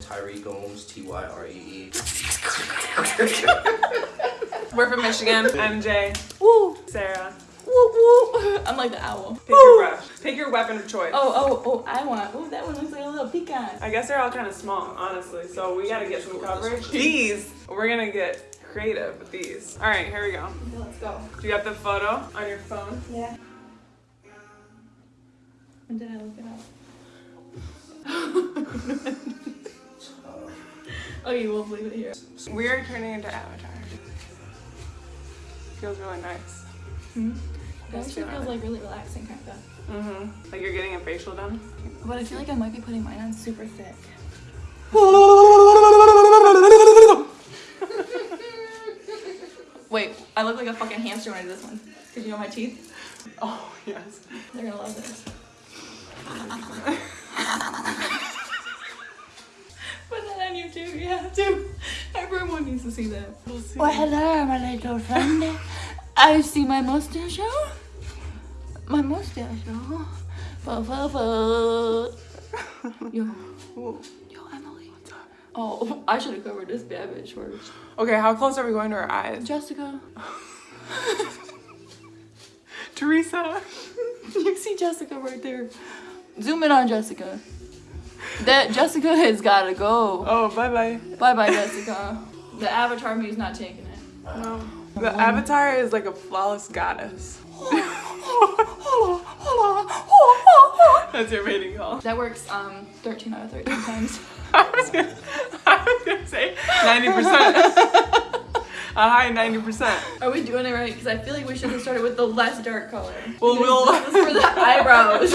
Tyree Gomes, T Y R E E. We're from Michigan. I'm Jay. Woo! Sarah. Woo woo! I'm like the owl. Pick your brush. Pick your weapon of choice. Oh, oh, oh, I want. Oh, that one looks like a little pecan. I guess they're all kind of small, honestly. So we gotta get some coverage. These, we're gonna get creative with these. All right, here we go. Okay, let's go. Do you have the photo on your phone? Yeah. And did I look it up? oh, you will leave it here. We are turning into Avatar. Feels really nice. Hmm? It actually feels like really relaxing, kind of. Mm-hmm. Like you're getting a facial done. But I feel like I might be putting mine on super thick. Wait, I look like a fucking hamster when I do this one. Cause you know my teeth? Oh yes. They're gonna love this. have to. Everyone needs to see that. We'll see. Well, hello, my little friend. I see my mustache. My mustache. Fo, fo, fo. Yo, yo, Emily. Oh, I should have covered this bad bitch first. Okay, how close are we going to our eyes? Jessica. Teresa. You see Jessica right there. Zoom in on Jessica. That Jessica has gotta go. Oh, bye bye. Bye bye, Jessica. The avatar me's not taking it. No. The avatar is like a flawless goddess. That's your mating call. That works um 13 out of 13 times. I was gonna, I was gonna say 90%. A high 90%. Are we doing it right? Because I feel like we should have started with the less dark color. Well, we'll- this is for the eyebrows.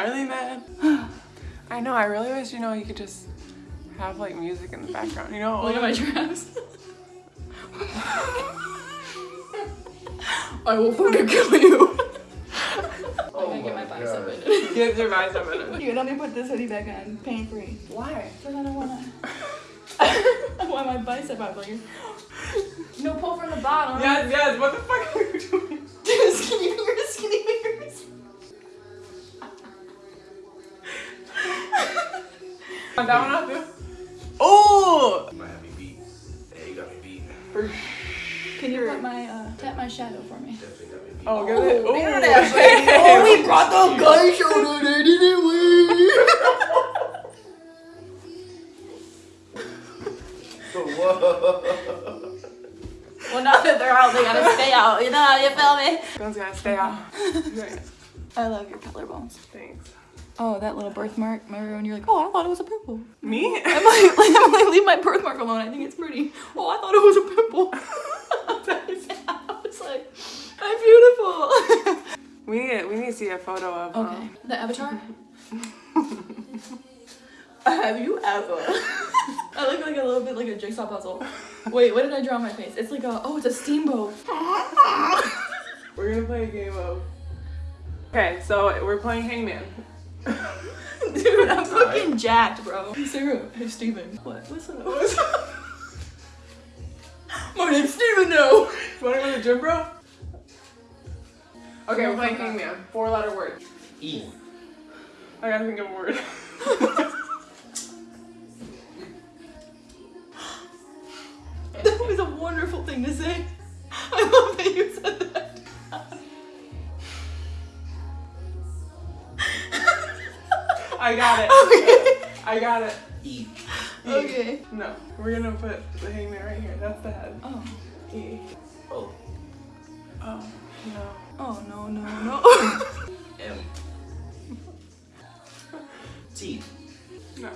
Gnarly man. I know, I really wish, you know, you could just have like music in the background, you know? Look at my dress. I will fucking kill you. Oh I gotta get my oh my bicep God. in it. Get your bicep in it. Here, let me put this hoodie back on, pain free. Why? Because I don't wanna. I want my bicep out later. No pull from the bottom. Yes, yes, what the fuck are you doing? Dude, skinny fingers, skinny fingers. That one off too? Oh! You might have me beat. Yeah, you got me beat. For Can you put my uh tap my shadow for me? Definitely got me beat. Oh, give it. Oh, Ooh. there it is. Oh, we brought the gun shoulder there, didn't we? Whoa. Well, now that they're out, they gotta stay out. You know, how you feel me? Guns gotta stay out. I love your color collarbones. Oh, that little birthmark. Remember when you're like, oh, I thought it was a pimple. Me? Emily, Emily, leave my birthmark alone. I think it's pretty. Oh, I thought it was a pimple. I was like, I'm beautiful. We need we need to see a photo of. um, Okay. The avatar? Have you ever? I look like a little bit like a jigsaw puzzle. Wait, what did I draw on my face? It's like a, oh, it's a steamboat. We're gonna play a game of. Okay, so we're playing Hangman. Dude, I'm fucking jacked, bro. Hey, Sarah. Hey, Steven. What? What's up? My name's Steven now. You wanna go to the gym, bro? Okay, we're playing Hangman. Four letter word. E. I gotta think of a word. That was a wonderful thing to say. I got it. Okay. I got it. E. Okay. No, we're gonna put the hangman right here. That's the head. Oh. E. O. Oh, no. Oh, no, no, no. M. T. No.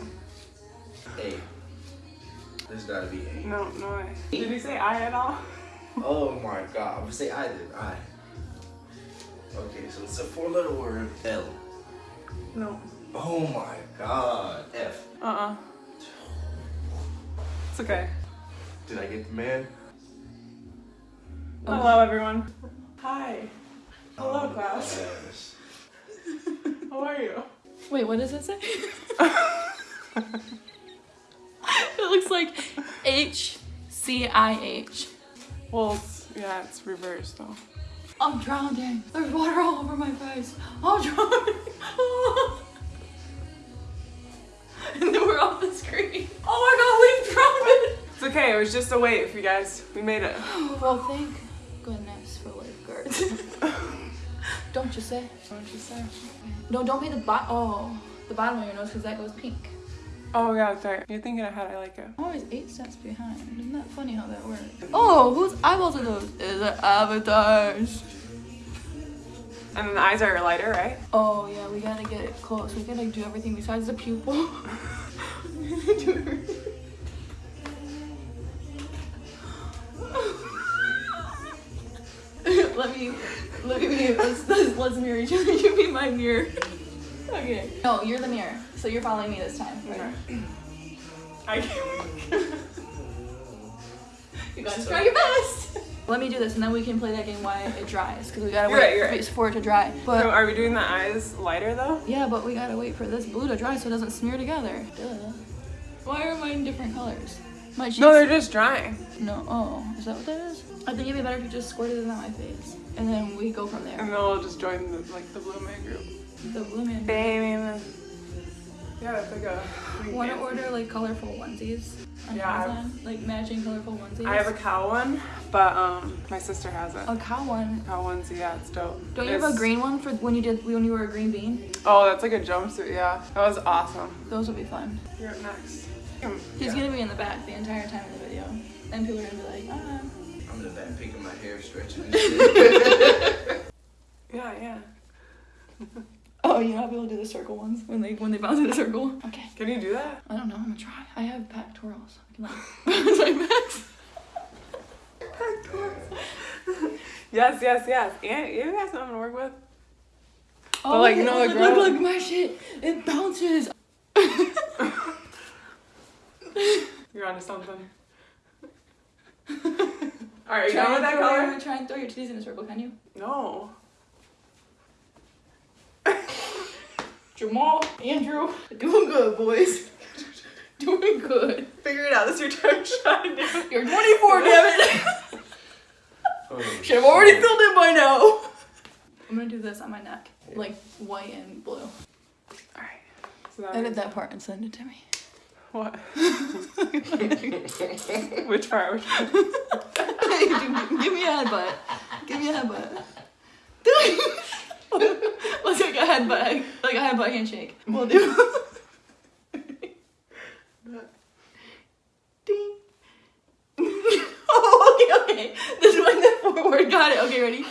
A. There's gotta be A. No, no way. Did you say I at all? Oh my god. I'm gonna say I did. I. Okay, so it's a four letter word. L. No. Oh my god. F. Uh-uh. It's okay. Did I get the man? Oh, hello, everyone. Hi. Hello, Oh, class. yes. How are you? Wait, what does it say? it looks like H C I H. Well, it's, yeah, it's reversed though. I'm drowning. There's water all over my face. I'm drowning. and then we're off the screen. Oh my god, we drowned. It! It's okay. It was just a wave, you guys. We made it. Well, thank goodness for lifeguards. don't you say? Don't you say? No, don't be the bot. Oh, the bottom of your nose because that goes pink. Oh yeah, sorry. You're thinking ahead. I like it. I'm always eight steps behind. Isn't that funny how that works? Oh, whose eyeballs are those? Is it avatars? And then the eyes are lighter, right? Oh yeah, we gotta get it close. We gotta do everything besides the pupil. Let me, look at me. Let's, let's, let's mirror each other. You be my mirror. Okay. No, you're the mirror. So you're following me this time. Okay. I You gotta try your best. Let me do this, and then we can play that game while it dries, because we gotta You're wait right, right. for it to dry. But So are we doing the eyes lighter though? yeah, but we gotta wait for this blue to dry so it doesn't smear together. Duh. Why are mine different colors? My cheeks. No, they're just drying. No. Oh, is that what that is? I think it'd be better if you just squirted it on my face, and then we go from there. And then we'll just join the like the blue man group. The blue man. Baby. Yeah, that's like a. Want to order like colorful onesies on Yeah, I've- Amazon? Like matching colorful onesies. I have a cow one, but um, my sister has it. a cow one. Cow onesie, yeah, it's dope. Don't you have a green one for when you did when you were a green bean? Oh, that's like a jumpsuit, yeah. That was awesome. Those will be fun. You're up next. He's Yeah. gonna be in the back the entire time of the video, and people are gonna be like, ah. I'm in the back picking my hair, stretching. Yeah, yeah. Oh, you know how people do the circle ones when they when they bounce in a circle. Okay. Can you do that? I don't know. I'm gonna try. I have pectorals. I can like bounce my backs. Yes, yes, yes. And you guys know I'm gonna work with. Oh, like, look, you know, look, look, look, my shit. It bounces. You're onto something. Alright, you Try done with and that throw color? your- Try and throw your titties in a circle, can you? No. Jamal, Andrew, doing good, boys. doing good. Figure it out. This is your time shine. dude. You're 24, damn it. Oh, Should have already filled in by now. I'm gonna do this on my neck, like white and blue. Alright. So that Edit that part and send it to me. What? Which part? Which part? Give me a headbutt. Give me a headbutt. Let's take a headbutt, like a headbutt handshake. We'll do. Ding. oh, okay, okay. This one then forward. Got it. Okay, ready?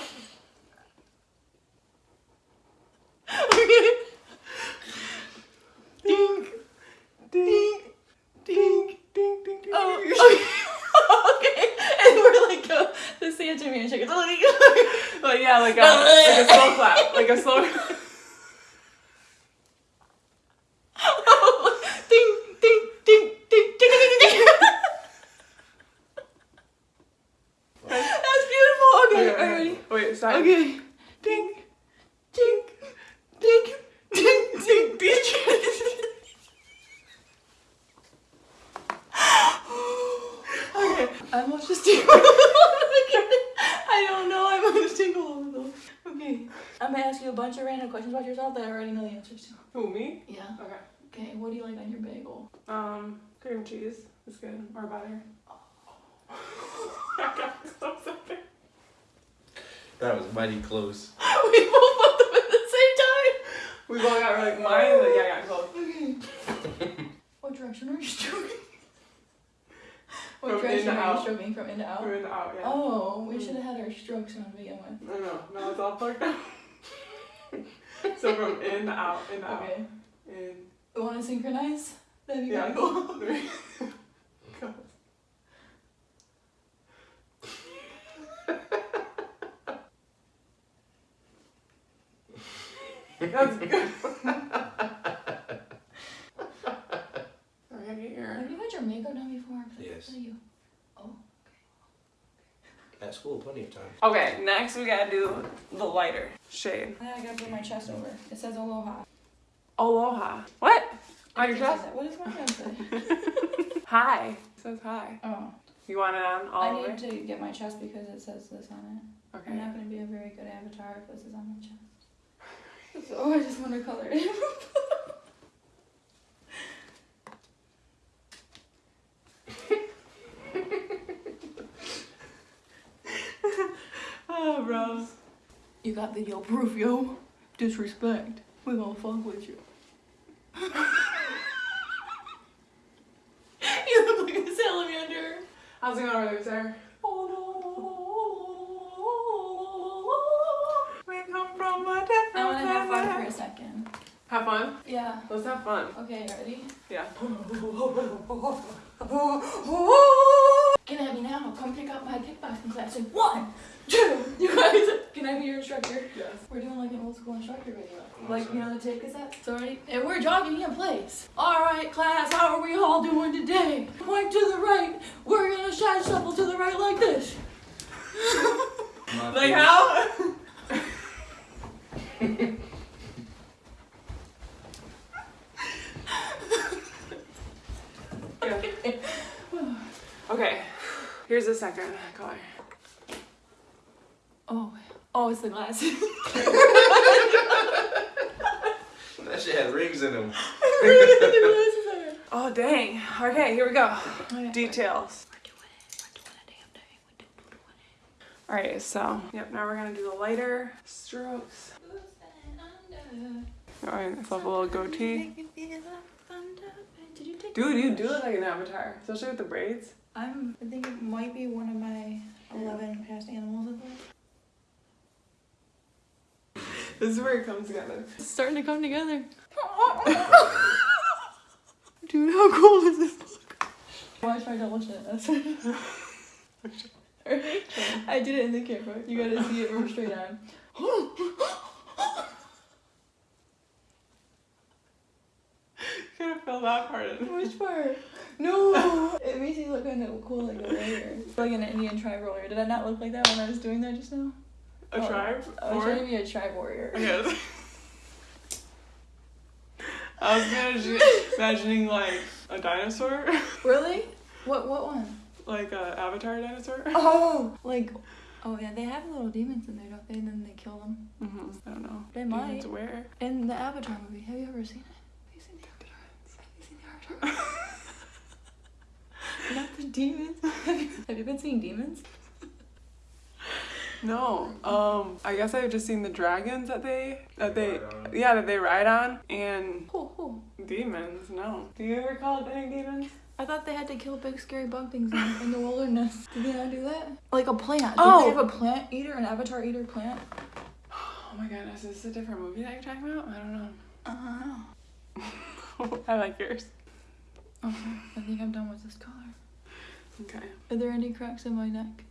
Okay. Ding. Ding. Ding. Ding, ding, ding. Oh, okay. okay. And we're like uh, the Santa handshake. It's like, Like, yeah, like a, like a slow clap. Like a slow. ding, ding, ding, ding, ding, ding, ding, ding. That's beautiful. Okay, are you stop. Okay. Ding, ding, ding, ding, ding, ding. okay. I'm almost just. I don't know. I almost tingled a little. Okay. I'm gonna ask you a bunch of random questions about yourself that I already know the answers to. Who, me? Yeah. Okay. Okay. What do you like on your bagel? Um, cream cheese It's good. Or butter. I got so sorry. That was mighty close. we both put them at the same time. We both got like mine, but yeah, I got close. Okay. what direction are you stroking? What From in direction to are you out. stroking? From in to out? We're in the out, yeah. Oh, we should have mm. had our strokes on to begin with. No, no, no, it's all plugged up. so from in to out, in to out. Okay. In. We want to synchronize? That'd be Yeah. kind of cool. That's good. I gotta get your. Have you had your makeup done before? 'Cause I Yes. you. Oh. At school, plenty of time. Okay, next we gotta do the lighter shade. Now I gotta put my chest over. It says aloha. Aloha. What? On your chest? that. What does my chest say? Hi. It says hi. Oh. You want it on all I over? need to get my chest because it says this on it. Okay. I'm not gonna be a very good avatar if this is on my chest. So oh, I just want to color it. Ah, oh, bro. you got video proof, yo. Disrespect. We gonna fuck with you. you look like a salamander. How's it going over Have fun? Yeah. Let's have fun. Okay, ready? Yeah. Can I be now. Come pick up my kickboxing class in one, two. You guys, can I be your instructor? Yes. We're doing like an old school instructor video. Oh, like, you know, the tape cassette. So ready? And we're jogging in place. Alright, class, how are we all doing today? Point to the right. We're gonna side shuffle to the right like this. Like how? Yeah. Okay. Here's the second color. Oh, oh, it's the glasses. That shit had rings in them. the glasses are. Oh dang. Okay, here we go. Okay. Details. We're doing it. We're doing a damn thing. We're doing it. Alright, so yep, now we're gonna do the lighter strokes. Alright, flip a little goatee. Did you take Dude, you do look like an avatar, especially with the braids. I'm. I think it might be one of my eleven past animals. I think. This is where it comes together. It's starting to come together. Dude, how cool is this? Watch my double chin. That's I did it in the camera. You gotta see it from straight on. Fill that part in. Which part? No! It makes you look kind of cool like a warrior. Like an Indian tribe warrior. Did I not look like that when I was doing that just now? A Oh, tribe? I was trying to be a tribe warrior. Yes. I was imagine, imagining like a dinosaur, Really? What what one? like a avatar dinosaur. Oh! Like, oh yeah, they have little demons in there, don't they? And then they kill them. hmm I don't know. They Demons might. Where? In the Avatar movie, have you ever seen it? Have you seen the Avatar? Have you seen the Avatar? Not the demons. Have you, have you been seeing demons? No. Um. I guess I've just seen the dragons that they that they Ride on. yeah that they ride on and Cool, cool. demons. No. Do you ever call it any demons? I thought they had to kill big scary bug things in, in the wilderness. Did they not do that? Like a plant. Oh. Did they have a plant eater, an avatar eater plant? Oh my goodness, is this a different movie that you're talking about? I don't know. I don't know. I like yours. Okay, I think I'm done with this collar. Okay. Are there any cracks in my neck?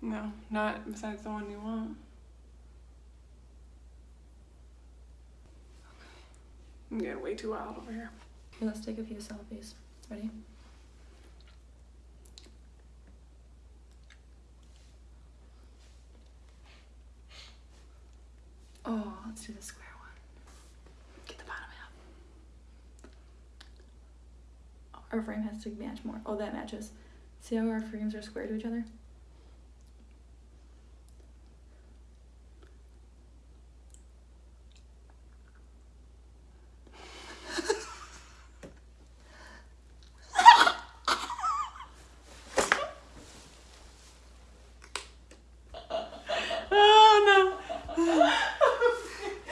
No, not besides the one you want. Okay. I'm getting way too wild over here. Okay, let's take a few selfies. Ready? Oh, let's do the square one. Get the bottom half. Our frame has to match more. Oh, that matches. See how our frames are square to each other?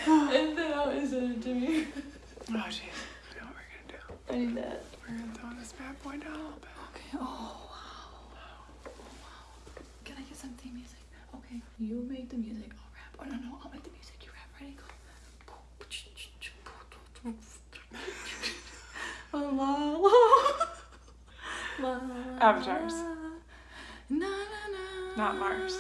Oh and then how is it to me? no! Oh jeez. I know what we're gonna do. I need that. We're gonna throw this bad boy down a little bit. Okay. Oh wow. Oh wow. Can I get some theme music? Okay. You make the music. I'll rap. Oh no no. I'll make the music. You rap. Ready? Go. Oh, la la la. La, Avatars. Na, na, na. Not Mars.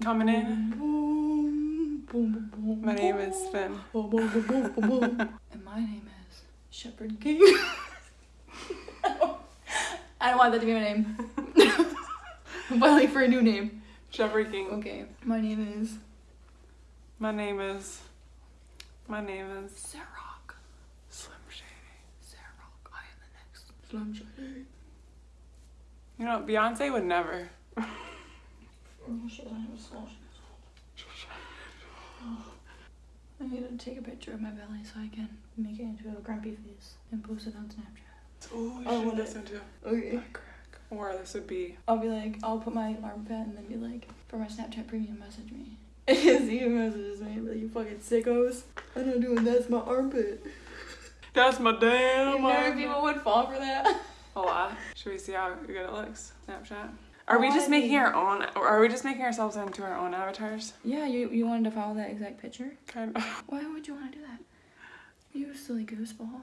Coming in. Boom, boom, boom, boom, My name is. Finn. And my name is Shepherd King. I don't want that to be my name. I'm filing for a new name. King. Okay. My name is My name is. My name is Sarok. Slim Shady. Sarok. I am the next Slim Shady. You know, Beyonce would never. Oh shit, I have a small I need to take a picture of my belly so I can make it into a grumpy face and post it on Snapchat. Oh, Oh, should listen to Okay. Or this would be I'll be like, I'll put my armpit and then be like, for my Snapchat premium, message me. Steven messages me, but you fucking sickos. I'm not doing that's my armpit. That's my damn You know armpit. people would fall for that. a lot. Should we see how good it looks? Snapchat. Are we just making our own or are we just making ourselves into our own avatars? Yeah, you you wanted to follow that exact picture? Kind of. Why would you want to do that? You silly gooseball.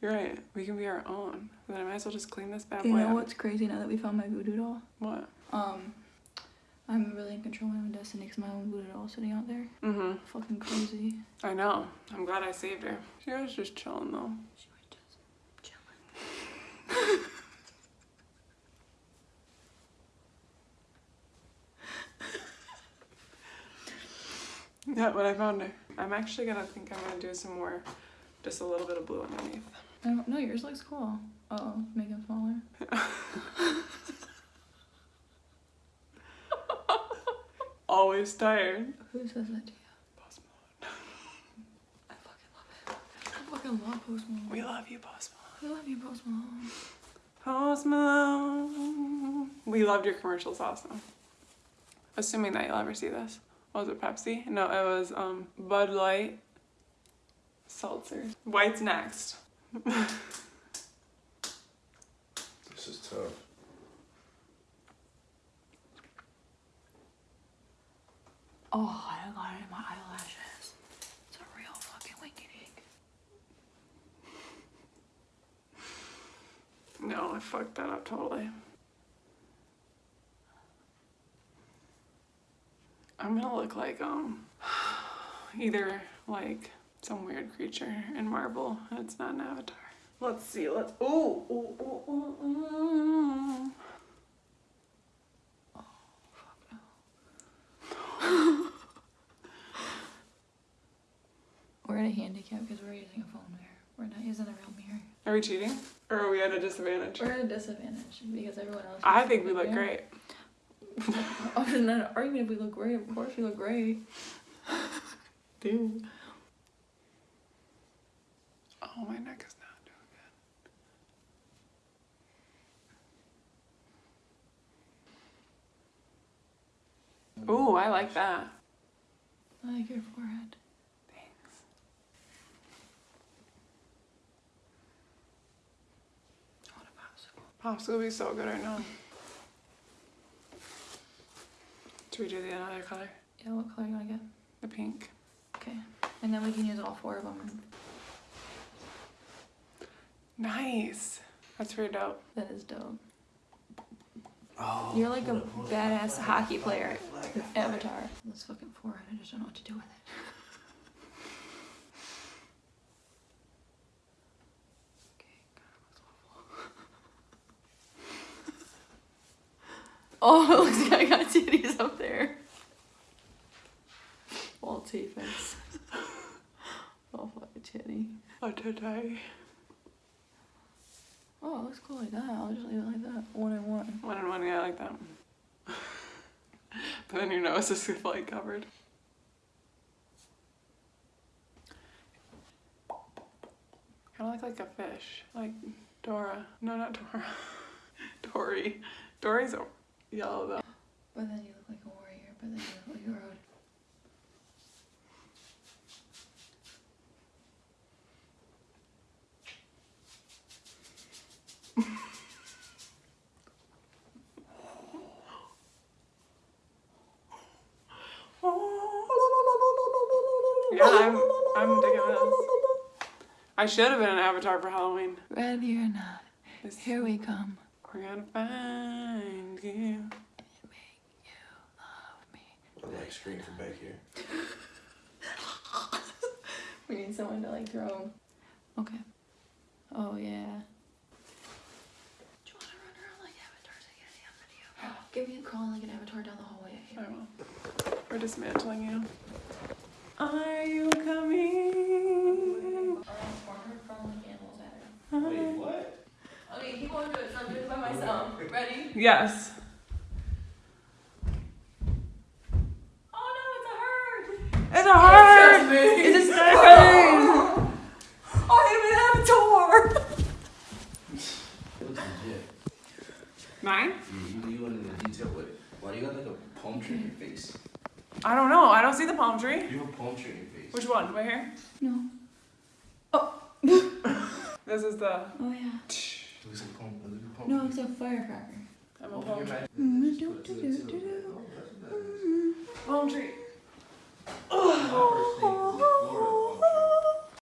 You're right. We can be our own. Then I might as well just clean this bad You boy know up. what's crazy now that we found my voodoo doll? What? Um, I'm really in control of my own destiny because my own voodoo doll sitting out there. Mm-hmm. Fucking crazy. I know. I'm glad I saved her. She was just chilling though. She was just chilling. Yeah, but I found her. I'm actually gonna think I'm gonna do some more, just a little bit of blue underneath. No, no, yours looks cool. Oh, make him smaller. Always tired. Who says that to you? Post Malone. I fucking love it. I fucking love Post Malone. We love you, Post Malone. I love you, Post Malone. Post Malone. We loved your commercials also. Assuming that you'll ever see this. Was it Pepsi? No, it was um, Bud Light seltzer. White's next. This is tough. Oh, I got it in my eyelashes. It's a real fucking winky dink. No, I fucked that up totally. I'm gonna look like um either like some weird creature in Marvel. and It's not an avatar. Let's see. Let's. Ooh. ooh, ooh, ooh, ooh. We're at a handicap because we're using a phone mirror. We're not using a real mirror. Are we cheating? Or are we at a disadvantage? We're at a disadvantage because everyone else. I uses think a we look mirror. great. Oh, there's not an argument if we look great. Of course we look great. Dude. Oh, my neck is not doing good. Ooh, I like that. I like your forehead. Thanks. What a popsicle. Pops will be so good right now. Should we do the other color? Yeah, what color you want to get? The pink. Okay. And then we can use all four of them. Nice. That's pretty dope. That is dope. Oh, You're like a hold up, hold up. badass hockey player. Flag, flag. Avatar. This fucking forehead, I just don't know what to do with it. Okay, Oh, it looks like I got titties up there. All T-face. Oh, fucking today. Oh, it looks cool like that. I'll just leave it like that. One and one. One and one, yeah, I like that. but then your nose is like covered. Kind of look like a fish, like Dora. No, not Dora. Dory. Dory's yellow though. But then you look like a warrior, but then you look like a road. Yeah, I'm. I'm digging this. I should have been an avatar for Halloween. Ready or not, This- here we come. We're gonna find you. Make you love me. I like screaming from back here. We need someone to like throw. Okay. Oh yeah. Do you want to run around like avatars again on video? Give me a crawl like an avatar down the hallway. I will. We're dismantling you. Are you coming? Wait, what? Okay, keep on doing it. I'm doing it by myself. Ready? Yes. Oh no, it's a herd. It's a herd. It's a herd. I am an avatar. Mine? Mm -hmm. You went into detail with it. Why do you got like a palm tree in your face? I don't know. I don't see the palm tree. You have a palm tree in your face. Which one? Right here? No. Oh. this is the. Oh yeah. It looks like palm, it looks like palm No, it's a firecracker. I'm a oh, Open mm-hmm. oh, palm tree. mouth. Just put it to the- to the- Oh, that's bad. Palm tree. My first